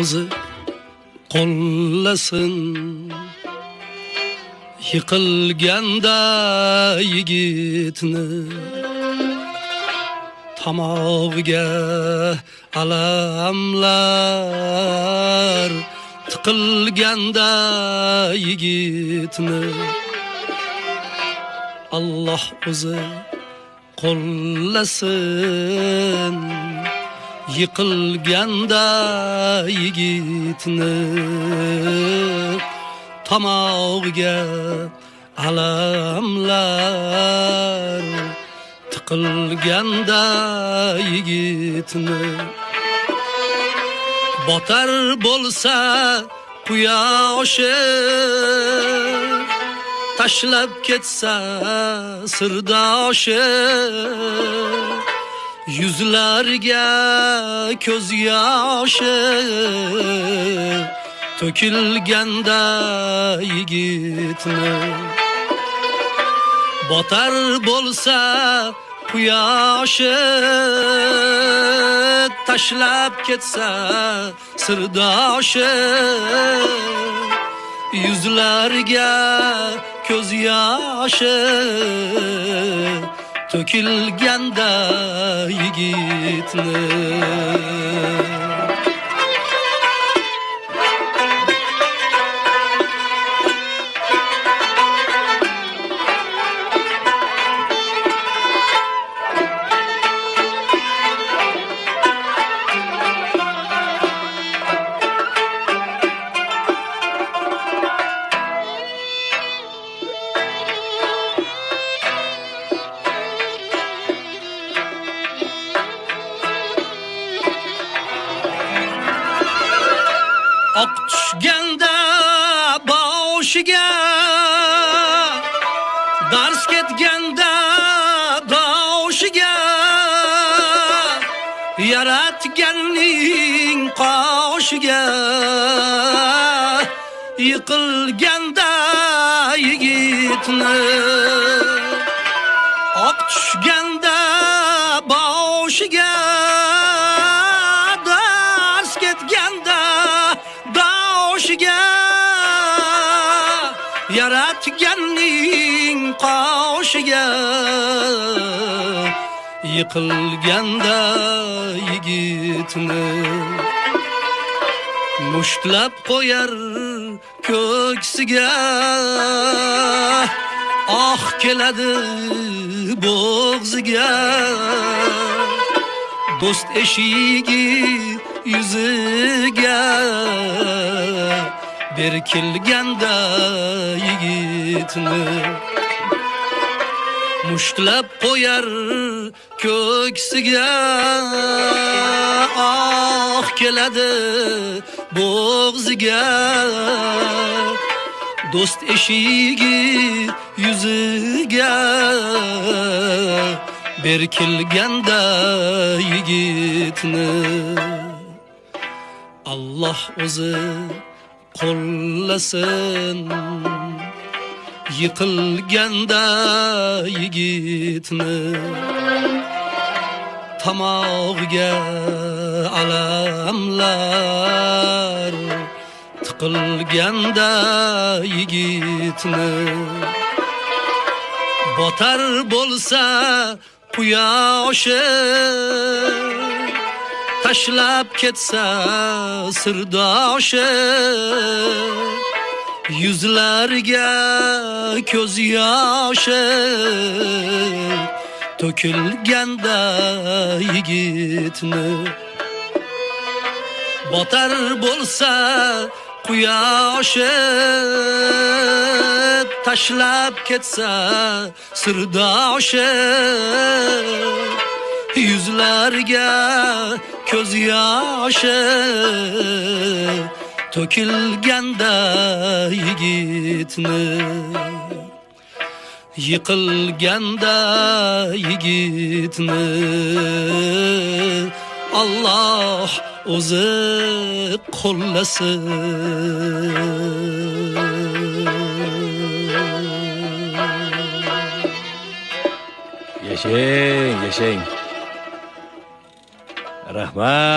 o'zi qo'llasin yiqilganda yigitni tomog'iga alamlar. Tiqilganda yigitni Alloh o'zi qo'llasin yiqilganda yigitni tomog'iga alamlar. Tiqilganda yigitni botar bo'lsa quyoshi tashlab ketsa sirdoshi. Yuzlarga ko'z yoshi to'kilganda yigitni botar bo'lsa quyoshi tashlab ketsa sirdoshi yuzlarga ko'z yoshi to'kilganda yigitni oq tushganda boshiga dars ketganda doshiga yaratganning qoshiga yiqilganda yigitni. Oq tushganda yaratganning qoshiga yiqilganda yigitni mushtlab qo'yar ko'ksiga. Oh keladi bo'g'ziga. Do'st eshigi yuziga. Berkilganda yigitni mushtlab qo'yar ko'ksiga. Oh keladi bo'g'ziga. Do'st eshigi yuziga. Berkilganda yigitni. Alloh o'zi qo'llasin yiqilganda yigitni tomog'iga alamlar. Tiqilganda yigitni botar bo'lsa quyoshi tashlab ketsa sirdoshi yuzlarga ko'z yoshi to'kilganda yigitni. Botar bo'lsa quyoshi tashlab ketsa sirdoshi yuzlarga ko'z yoshi to'kilganda yigitni yiqilganda yigitni Alloh o'zi qo'llasin Yashang, yashang. رحمت